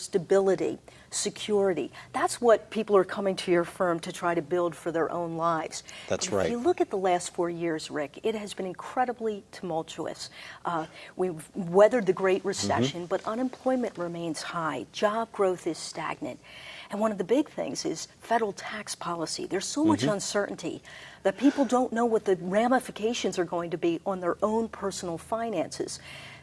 stability, security. That's what people are coming to your firm to try to build for their own lives. That's if right. If you look at the last four years, Rick, it has been incredibly tumultuous. Uh, we've weathered the Great Recession, mm -hmm. but unemployment remains high. Job growth is stagnant. And one of the big things is federal tax policy. There's so much mm -hmm. uncertainty that people don't know what the ramifications are going to be on their own personal finances.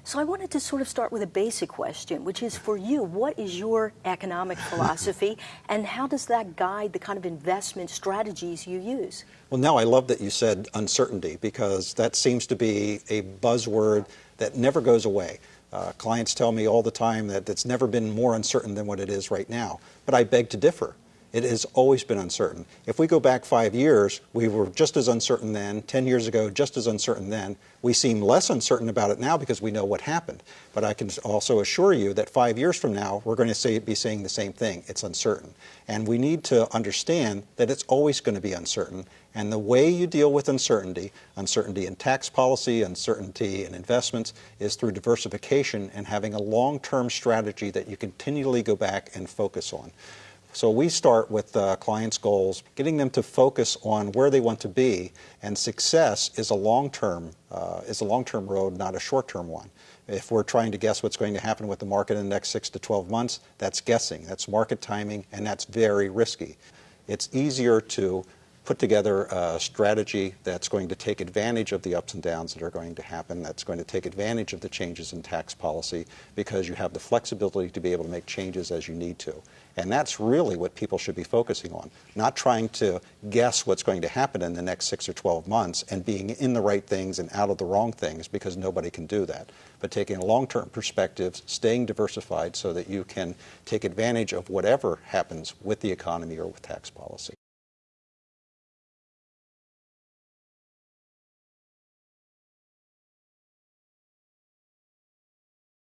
So I wanted to sort of start with a basic question, which is for you, what is your economic philosophy and how does that guide the kind of investment strategies you use? Well, now I love that you said uncertainty because that seems to be a buzzword that never goes away. Uh, clients tell me all the time that it's never been more uncertain than what it is right now, but I beg to differ. It has always been uncertain. If we go back five years, we were just as uncertain then, 10 years ago, just as uncertain then. We seem less uncertain about it now because we know what happened. But I can also assure you that five years from now, we're going to say, be saying the same thing. It's uncertain. And we need to understand that it's always going to be uncertain. And the way you deal with uncertainty, uncertainty in tax policy, uncertainty in investments, is through diversification and having a long-term strategy that you continually go back and focus on. So we start with clients' goals, getting them to focus on where they want to be, and success is a long-term uh, is a long-term road, not a short-term one. If we're trying to guess what's going to happen with the market in the next six to 12 months, that's guessing. That's market timing, and that's very risky. It's easier to put together a strategy that's going to take advantage of the ups and downs that are going to happen, that's going to take advantage of the changes in tax policy because you have the flexibility to be able to make changes as you need to. And that's really what people should be focusing on, not trying to guess what's going to happen in the next six or 12 months and being in the right things and out of the wrong things because nobody can do that. But taking a long-term perspective, staying diversified so that you can take advantage of whatever happens with the economy or with tax policy.